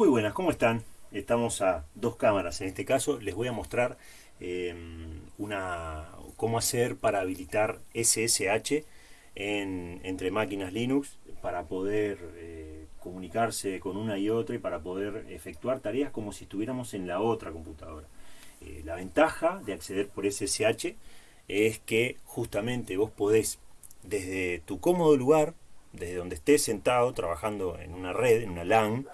Muy buenas, ¿cómo están? Estamos a dos cámaras. En este caso les voy a mostrar eh, una, cómo hacer para habilitar SSH en, entre máquinas Linux para poder eh, comunicarse con una y otra y para poder efectuar tareas como si estuviéramos en la otra computadora. Eh, la ventaja de acceder por SSH es que justamente vos podés desde tu cómodo lugar, desde donde estés sentado trabajando en una red, en una LAN,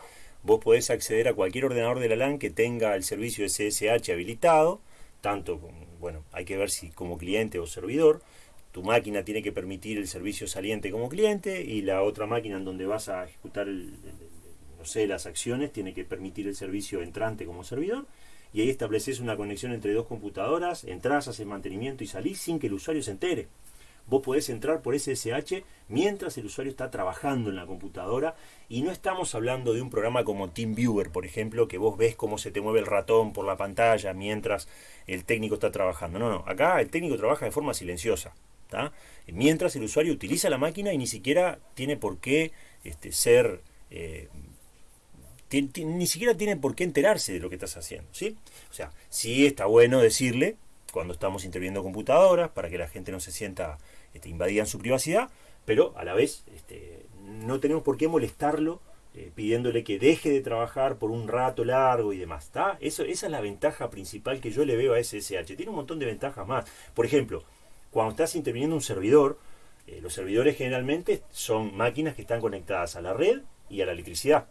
vos podés acceder a cualquier ordenador de la LAN que tenga el servicio SSH habilitado, tanto, bueno, hay que ver si como cliente o servidor, tu máquina tiene que permitir el servicio saliente como cliente y la otra máquina en donde vas a ejecutar, no sé, las acciones tiene que permitir el servicio entrante como servidor. Y ahí estableces una conexión entre dos computadoras, entras, haces mantenimiento y salís sin que el usuario se entere vos podés entrar por SSH mientras el usuario está trabajando en la computadora y no estamos hablando de un programa como TeamViewer, por ejemplo, que vos ves cómo se te mueve el ratón por la pantalla mientras el técnico está trabajando. No, no, acá el técnico trabaja de forma silenciosa. Mientras el usuario utiliza la máquina y ni siquiera tiene por qué este, ser... Eh, ni siquiera tiene por qué enterarse de lo que estás haciendo, ¿sí? O sea, sí está bueno decirle cuando estamos interviniendo computadoras para que la gente no se sienta este, invadida en su privacidad, pero a la vez este, no tenemos por qué molestarlo eh, pidiéndole que deje de trabajar por un rato largo y demás. Eso, esa es la ventaja principal que yo le veo a SSH. Tiene un montón de ventajas más. Por ejemplo, cuando estás interviniendo un servidor, eh, los servidores generalmente son máquinas que están conectadas a la red y a la electricidad.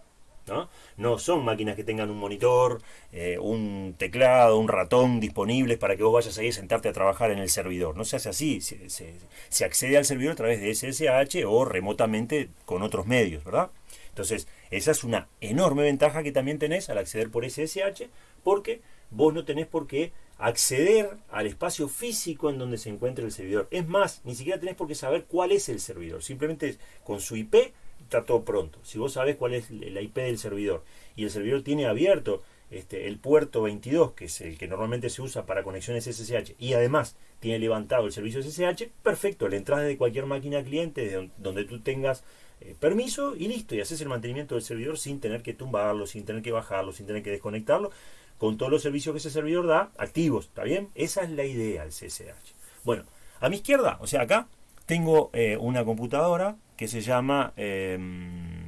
¿No? son máquinas que tengan un monitor, eh, un teclado, un ratón disponibles para que vos vayas ahí a sentarte a trabajar en el servidor. No se hace así, se, accede al servidor a través de SSH o remotamente con otros medios, ¿verdad? Entonces, esa es una enorme ventaja que también tenés al acceder por SSH, porque vos no tenés por qué acceder al espacio físico en donde se encuentra el servidor. Es más, ni siquiera tenés por qué saber cuál es el servidor. Simplemente con su IP está todo pronto. Si vos sabés cuál es la IP del servidor y el servidor tiene abierto este, el puerto 22, que es el que normalmente se usa para conexiones SSH, y además tiene levantado el servicio SSH, perfecto, le entras de cualquier máquina cliente donde tú tengas eh, permiso y listo, y haces el mantenimiento del servidor sin tener que tumbarlo, sin tener que bajarlo, sin tener que desconectarlo, con todos los servicios que ese servidor da activos, ¿está bien? Esa es la idea del SSH. Bueno, a mi izquierda, o sea acá, tengo eh, una computadora que se llama... Em,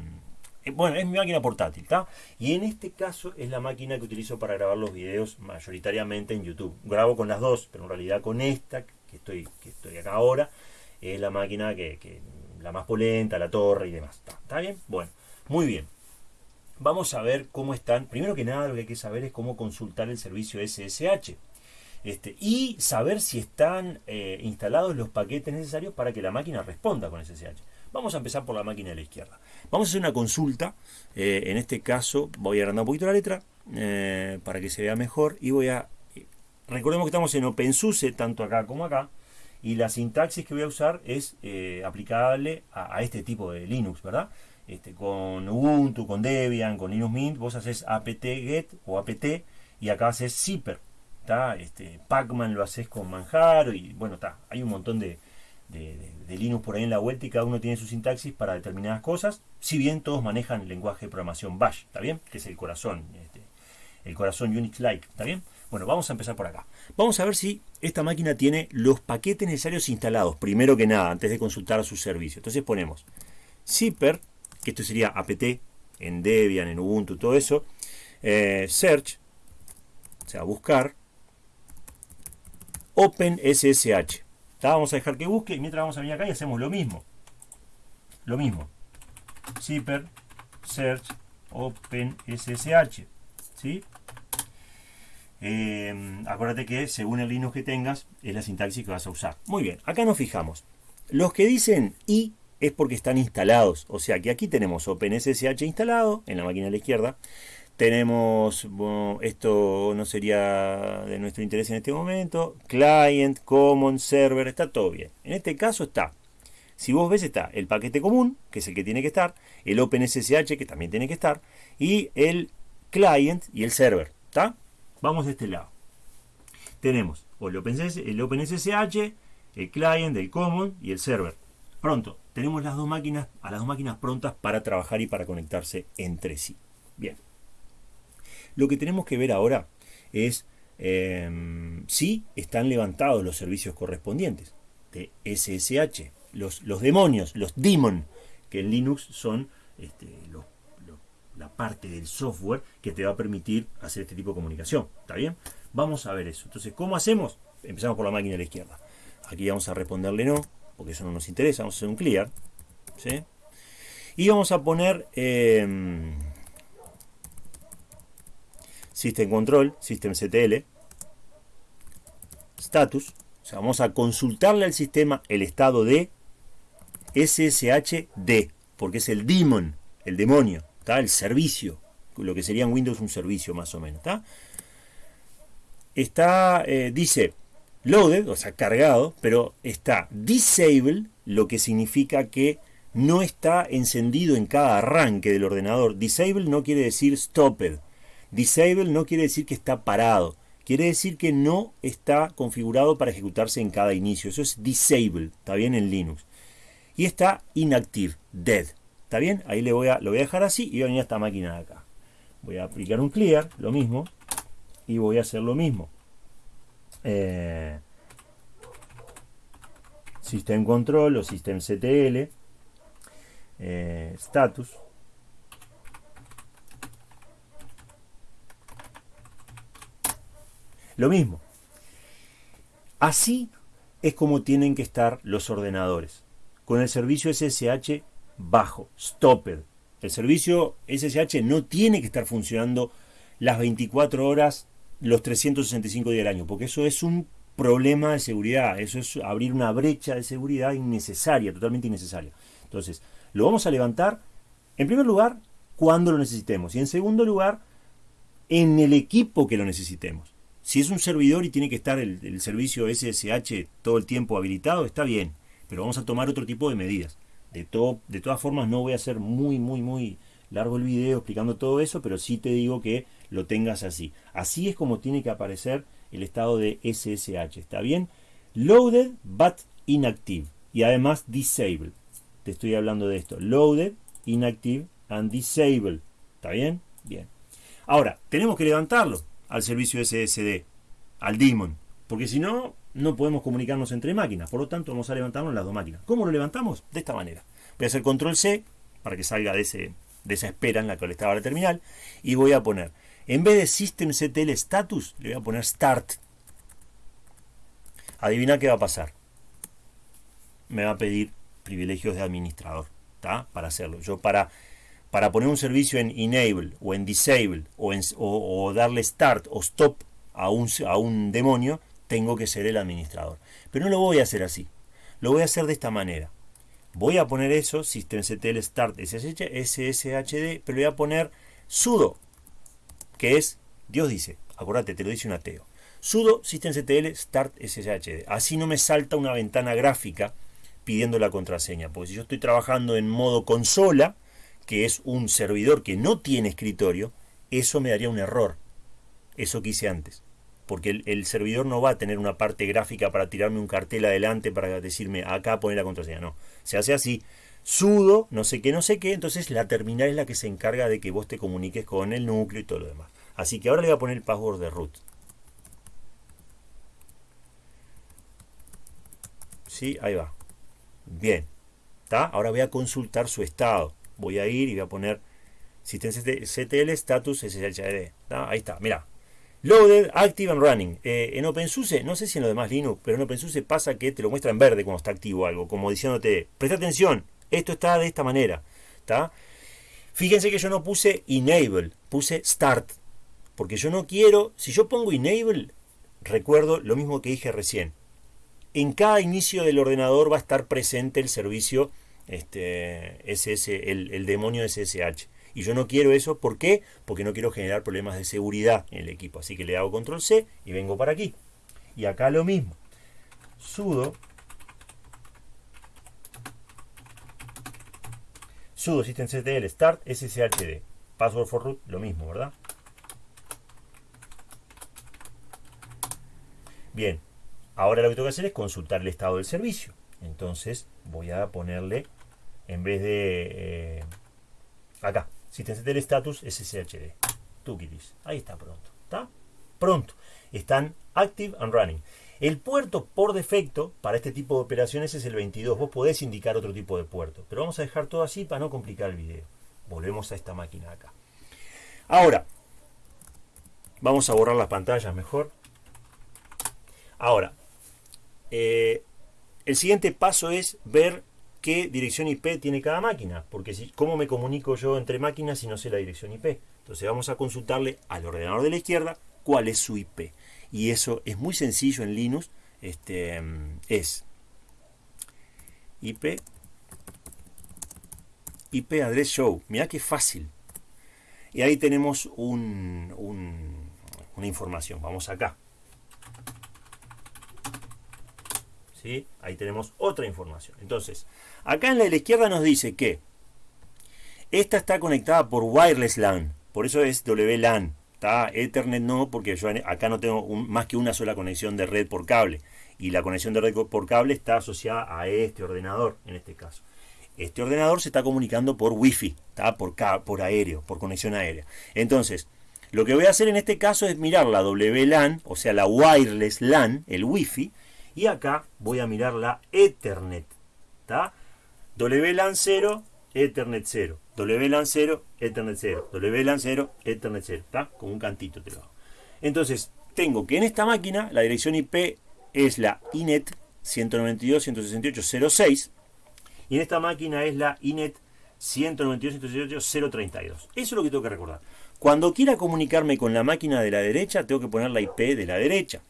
eh, bueno, es mi máquina portátil, ¿está? Y en este caso es la máquina que utilizo para grabar los videos mayoritariamente en YouTube. Grabo con las dos, pero en realidad con esta, que estoy, que estoy acá ahora, es la máquina que, la más polenta, la torre y demás. ¿Está bien? Bueno, muy bien. Vamos a ver cómo están. Primero que nada, lo que hay que saber es cómo consultar el servicio SSH. Este, y saber si están eh, instalados los paquetes necesarios para que la máquina responda con SSH. Vamos a empezar por la máquina de la izquierda. Vamos a hacer una consulta. Eh, en este caso voy a agrandar un poquito la letra eh, para que se vea mejor. Y voy a... Recordemos que estamos en OpenSUSE, tanto acá como acá. Y la sintaxis que voy a usar es aplicable a, este tipo de Linux, ¿verdad? Este, con Ubuntu, con Debian, con Linux Mint, vos haces apt-get o apt y acá haces zipper. Este, Pacman lo haces con Manjaro y bueno, está. Hay un montón de, de, Linux por ahí en la vuelta y cada uno tiene su sintaxis para determinadas cosas, si bien todos manejan el lenguaje de programación Bash, ¿está bien? Que es el corazón, este, el corazón Unix-like, ¿está bien? Bueno, vamos a empezar por acá. Vamos a ver si esta máquina tiene los paquetes necesarios instalados, primero que nada, antes de consultar su servicio. Entonces ponemos zipper, que esto sería apt, en Debian, en Ubuntu, todo eso, eh, search, o sea, buscar, OpenSSH. Vamos a dejar que busque y mientras vamos a venir acá y hacemos lo mismo. Lo mismo. Zipper, search, open SSH. ¿Sí? Eh, acuérdate que según el Linux que tengas es la sintaxis que vas a usar. Muy bien, acá nos fijamos. Los que dicen i es porque están instalados. O sea que aquí tenemos OpenSSH instalado en la máquina de la izquierda. Tenemos, esto no sería de nuestro interés en este momento, client, common, server, está todo bien. En este caso está, si vos ves está el paquete común, que es el que tiene que estar, el OpenSSH, que también tiene que estar, y el client y el server, ¿está? Vamos de este lado. Tenemos el, OpenSSH, el OpenSSH, el client, el common y el server. Pronto, tenemos las dos máquinas, a las dos máquinas prontas para trabajar y para conectarse entre sí. Bien. Lo que tenemos que ver ahora es em, si están levantados los servicios correspondientes de SSH, los, demonios, los demon, que en Linux son este, la parte del software que te va a permitir hacer este tipo de comunicación. ¿Está bien? Vamos a ver eso. Entonces, ¿cómo hacemos? Empezamos por la máquina de la izquierda. Aquí vamos a responderle no, porque eso no nos interesa. Vamos a hacer un clear. ¿sí? Y vamos a poner em, System Control, System CTL, Status. O sea, vamos a consultarle al sistema el estado de SSHD, porque es el demon, el demonio, el servicio, lo que sería en Windows un servicio más o menos. Está, eh, dice, loaded, o sea, cargado, pero está disabled, lo que significa que no está encendido en cada arranque del ordenador. Disable no quiere decir stopped. Disable no quiere decir que está parado. Quiere decir que no está configurado para ejecutarse en cada inicio. Eso es disable, está bien en Linux. Y está inactive, dead. ¿Está bien? Ahí le voy a, lo voy a dejar así y voy a venir a esta máquina de acá. Voy a aplicar un clear, lo mismo. Y voy a hacer lo mismo. Eh, System Control o System CTL. Eh, status. Lo mismo. Así es como tienen que estar los ordenadores. Con el servicio SSH bajo, stopped. El servicio SSH no tiene que estar funcionando las 24 horas, los 365 días del año, porque eso es un problema de seguridad, eso es abrir una brecha de seguridad innecesaria, totalmente innecesaria. Entonces, lo vamos a levantar, en primer lugar, cuando lo necesitemos, y en segundo lugar, en el equipo que lo necesitemos. Si es un servidor y tiene que estar el, servicio SSH todo el tiempo habilitado, está bien, pero vamos a tomar otro tipo de medidas. De, todo, de todas formas, no voy a hacer muy, muy, muy largo el video explicando todo eso, pero sí te digo que lo tengas así. Así es como tiene que aparecer el estado de SSH, ¿está bien? Loaded but inactive y además disabled. Te estoy hablando de esto. Loaded, inactive and disabled. ¿Está bien? Bien. Ahora, tenemos que levantarlo al servicio SSD, al daemon, porque si no, no podemos comunicarnos entre máquinas. Por lo tanto, vamos a levantarlo en las dos máquinas. ¿Cómo lo levantamos? De esta manera. Voy a hacer control C para que salga de, ese, esa espera en la que estaba la terminal. Y voy a poner, en vez de systemctl status, le voy a poner start. Adivina qué va a pasar. Me va a pedir privilegios de administrador. ¿está? Para hacerlo. Yo para para poner un servicio en enable o en disable o, darle start o stop a un, a un demonio, tengo que ser el administrador. Pero no lo voy a hacer así. Lo voy a hacer de esta manera. Voy a poner eso, systemctl start sshd, pero voy a poner sudo, que es, Dios dice, acuérdate, te lo dice un ateo. Sudo systemctl start sshd. Así no me salta una ventana gráfica pidiendo la contraseña. Porque si yo estoy trabajando en modo consola, que es un servidor que no tiene escritorio, eso me daría un error. Eso que hice antes. Porque el, servidor no va a tener una parte gráfica para tirarme un cartel adelante para decirme acá poner la contraseña. No. Se hace así. Sudo, no sé qué, no sé qué. Entonces la terminal es la que se encarga de que vos te comuniques con el núcleo y todo lo demás. Así que ahora le voy a poner el password de root. Sí, ahí va. Bien. ¿Está? Ahora voy a consultar su estado voy a ir y voy a poner CTL status SSHD. Ahí está, mira. Loaded, Active and Running. Eh, en OpenSUSE, no sé si en lo demás Linux, pero en OpenSUSE pasa que te lo muestra en verde cuando está activo algo, como diciéndote, presta atención, esto está de esta manera. Fíjense que yo no puse Enable, puse Start. Porque yo no quiero, si yo pongo Enable, recuerdo lo mismo que dije recién. En cada inicio del ordenador va a estar presente el servicio este, SS, el, el demonio SSH. Y yo no quiero eso, ¿por qué? Porque no quiero generar problemas de seguridad en el equipo. Así que le hago control C y vengo para aquí. Y acá lo mismo. sudo sudo systemctl start sshd. Password for root, lo mismo, ¿verdad? Bien, ahora lo que tengo que hacer es consultar el estado del servicio. Entonces voy a ponerle en vez de eh, acá, systemctl status sshd. Tukidis. Ahí está pronto. ¿Está? Pronto. Están active and running. El puerto por defecto para este tipo de operaciones es el 22. Vos podés indicar otro tipo de puerto. Pero vamos a dejar todo así para no complicar el video. Volvemos a esta máquina acá. Ahora, vamos a borrar las pantallas mejor. Ahora, eh, el siguiente paso es ver qué dirección IP tiene cada máquina. Porque si, ¿cómo me comunico yo entre máquinas si no sé la dirección IP? Entonces vamos a consultarle al ordenador de la izquierda cuál es su IP. Y eso es muy sencillo en Linux. Este, es IP IP Address Show. Mira qué fácil. Y ahí tenemos un, una información. Vamos acá. Ahí tenemos otra información. Entonces, acá en la de la izquierda nos dice que esta está conectada por Wireless LAN. Por eso es WLAN. ¿Está? Ethernet no, porque yo acá no tengo más que una sola conexión de red por cable. Y la conexión de red por cable está asociada a este ordenador, en este caso. Este ordenador se está comunicando por Wi-Fi, ¿está? Por, por aéreo, por conexión aérea. Entonces, lo que voy a hacer en este caso es mirar la WLAN, o sea, la Wireless LAN, el Wi-Fi, y acá voy a mirar la Ethernet. ¿está? WLAN 0, Ethernet 0. WLAN 0, Ethernet 0. WLAN 0, Ethernet 0. ¿Está? Con un cantito te lo. Entonces, tengo que en esta máquina la dirección IP es la INET 192.168.06 y en esta máquina es la INET 192.168.032. Eso es lo que tengo que recordar. Cuando quiera comunicarme con la máquina de la derecha, tengo que poner la IP de la derecha.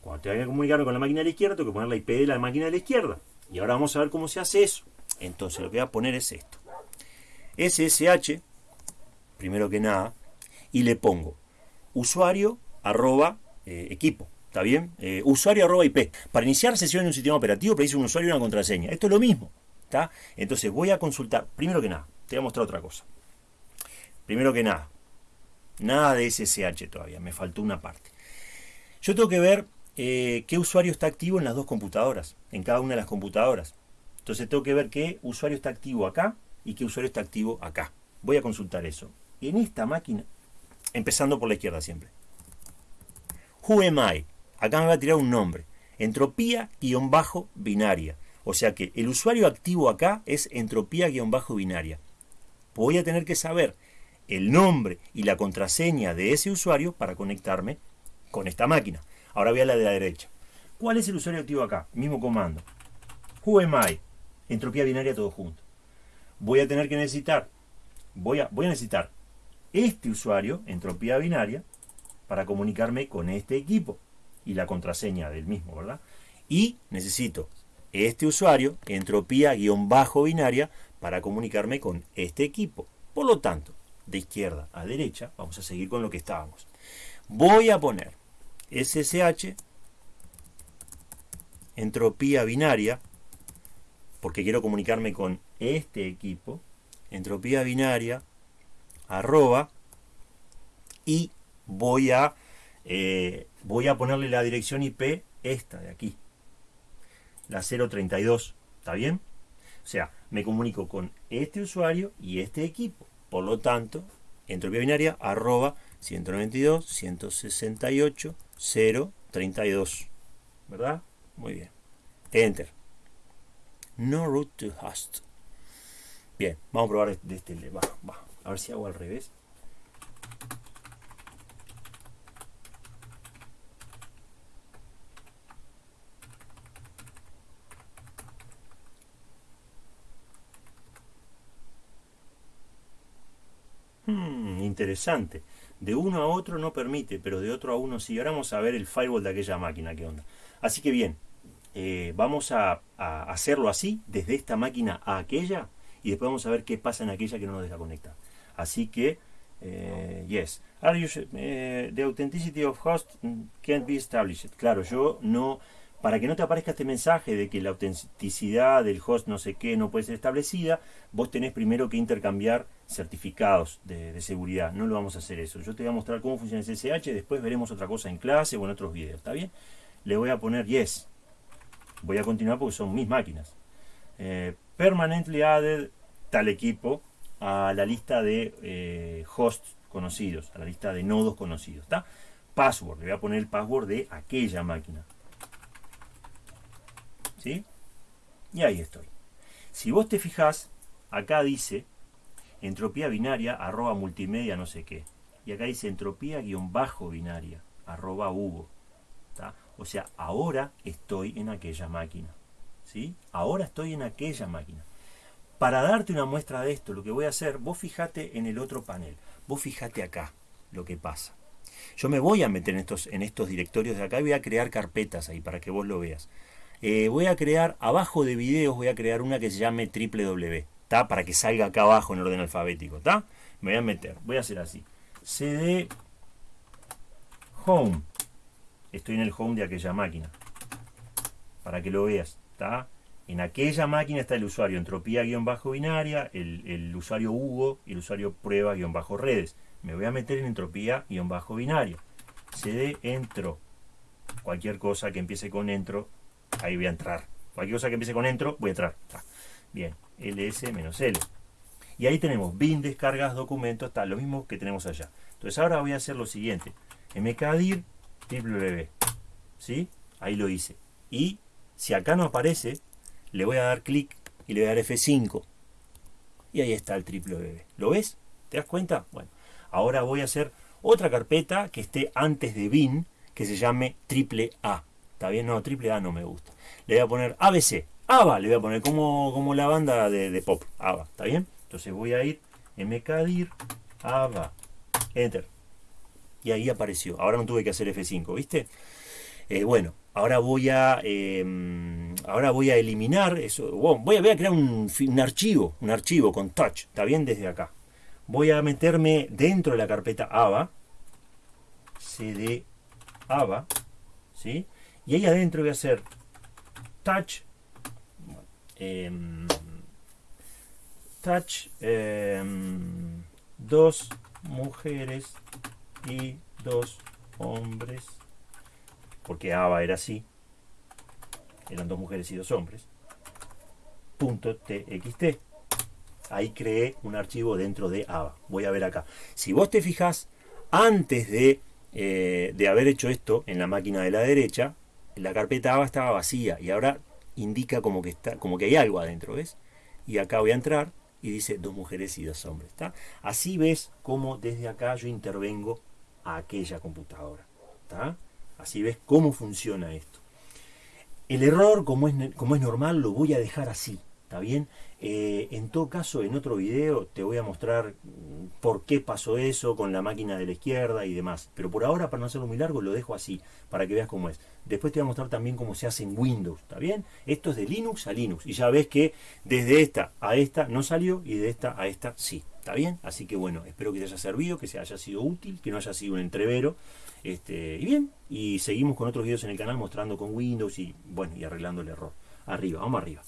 Cuando tenga que comunicarme con la máquina de la izquierda, tengo que poner la IP de la máquina de la izquierda. Y ahora vamos a ver cómo se hace eso. Entonces lo que voy a poner es esto. SSH, primero que nada, y le pongo usuario arroba eh, equipo. ¿Está bien? Eh, usuario arroba IP. Para iniciar sesión en un sistema operativo dice un usuario y una contraseña. Esto es lo mismo. ¿está? Entonces voy a consultar. Primero que nada, te voy a mostrar otra cosa. Primero que nada, nada de SSH todavía. Me faltó una parte. Yo tengo que ver eh, qué usuario está activo en las dos computadoras. En cada una de las computadoras. Entonces tengo que ver qué usuario está activo acá y qué usuario está activo acá. Voy a consultar eso. En esta máquina, empezando por la izquierda siempre. Who? Acá me va a tirar un nombre. Entropía-binaria. O sea que el usuario activo acá es entropía-binaria. Voy a tener que saber el nombre y la contraseña de ese usuario para conectarme con esta máquina. Ahora voy a la de la derecha. ¿Cuál es el usuario activo acá? Mismo comando. Who? Entropía binaria todo junto voy a tener que necesitar, voy a, voy a necesitar este usuario, entropía binaria, para comunicarme con este equipo y la contraseña del mismo, ¿verdad? Y necesito este usuario, entropía-binaria, para comunicarme con este equipo. Por lo tanto, de izquierda a derecha, vamos a seguir con lo que estábamos. Voy a poner SSH, entropía binaria, porque quiero comunicarme con este equipo, entropía binaria, arroba, y voy a, eh, voy a ponerle la dirección IP, esta de aquí, la 032, ¿está bien? O sea, me comunico con este usuario y este equipo. Por lo tanto, entropía binaria, arroba, 192, 168, 032. ¿Verdad? Muy bien. Enter. No root to host. Bien, vamos a probar de este. Va, va. A ver si hago al revés. Hmm, interesante. De uno a otro no permite, pero de otro a uno sí. Ahora vamos a ver el firewall de aquella máquina, qué onda. Así que bien, eh, vamos a, hacerlo así, desde esta máquina a aquella, y después vamos a ver qué pasa en aquella que no nos deja conectar. Así que, eh, yes. Are you, eh, the authenticity of host can't be established. Claro, yo no, para que no te aparezca este mensaje de que la autenticidad del host no sé qué no puede ser establecida, vos tenés primero que intercambiar certificados de, seguridad. No lo vamos a hacer eso. Yo te voy a mostrar cómo funciona el SSH, después veremos otra cosa en clase o en otros videos, ¿está bien? Le voy a poner yes. Voy a continuar porque son mis máquinas. Eh, permanently added tal equipo a la lista de eh, hosts conocidos, a la lista de nodos conocidos. ¿Está? Password, le voy a poner el password de aquella máquina. ¿Sí? Y ahí estoy. Si vos te fijás, acá dice entropía binaria arroba multimedia no sé qué. Y acá dice entropía guion bajo binaria arroba Hugo. O sea, ahora estoy en aquella máquina. ¿sí? Ahora estoy en aquella máquina. Para darte una muestra de esto, lo que voy a hacer, vos fijate en el otro panel. Vos fijate acá lo que pasa. Yo me voy a meter en estos, en estos directorios de acá y voy a crear carpetas ahí para que vos lo veas. Eh, voy a crear, abajo de videos, voy a crear una que se llame www. Para que salga acá abajo en orden alfabético. Me voy a meter, voy a hacer así. cd home. Estoy en el home de aquella máquina. Para que lo veas, ¿está? En aquella máquina está el usuario entropía-binaria, el, el, usuario Hugo y el usuario prueba-redes. Me voy a meter en entropía-binaria. cd entro. Cualquier cosa que empiece con entro ahí voy a entrar. Cualquier cosa que empiece con entro, voy a entrar. Bien, ls-l. Y ahí tenemos bin, descargas, documentos, está lo mismo que tenemos allá. Entonces ahora voy a hacer lo siguiente. mkdir www. ¿Sí? Ahí lo hice. Y si acá no aparece, le voy a dar clic y le voy a dar F5. Y ahí está el www. ¿Lo ves? ¿Te das cuenta? Bueno, ahora voy a hacer otra carpeta que esté antes de bin, que se llame triple A. ¿Está bien? No, triple A no me gusta. Le voy a poner ABC. ABA le voy a poner como, como la banda de, pop. ABA. ¿Está bien? Entonces voy a ir mkdir ABA. Enter. Y ahí apareció. Ahora no tuve que hacer F5, ¿viste? Eh, bueno, ahora voy a em, ahora voy a eliminar eso. voy, a, voy a crear un, archivo, un archivo con touch. ¿Está bien? Desde acá. Voy a meterme dentro de la carpeta ABA. cd ABA. ¿Sí? Y ahí adentro voy a hacer touch, em, touch, em, dos mujeres y dos hombres, porque ABA era así, eran dos mujeres y dos hombres, punto TXT. Ahí creé un archivo dentro de ABA. Voy a ver acá. Si vos te fijas, antes de, eh, de haber hecho esto en la máquina de la derecha, la carpeta ABA estaba vacía y ahora indica como que, está, como que hay algo adentro, ¿ves? Y acá voy a entrar y dice dos mujeres y dos hombres, ¿está? Así ves cómo desde acá yo intervengo a aquella computadora, ¿está? Así ves cómo funciona esto. El error, como es, como es normal, lo voy a dejar así, ¿está bien? Eh, en todo caso, en otro video te voy a mostrar mm, por qué pasó eso con la máquina de la izquierda y demás. Pero por ahora, para no hacerlo muy largo, lo dejo así, para que veas cómo es. Después te voy a mostrar también cómo se hace en Windows, ¿está bien? Esto es de Linux a Linux. Y ya ves que desde esta a esta no salió y de esta a esta sí, ¿está bien? Así que bueno, espero que te haya servido, que se haya sido útil, que no haya sido un entrevero. Este, y bien, y seguimos con otros videos en el canal mostrando con Windows y bueno, y arreglando el error. Arriba, vamos arriba.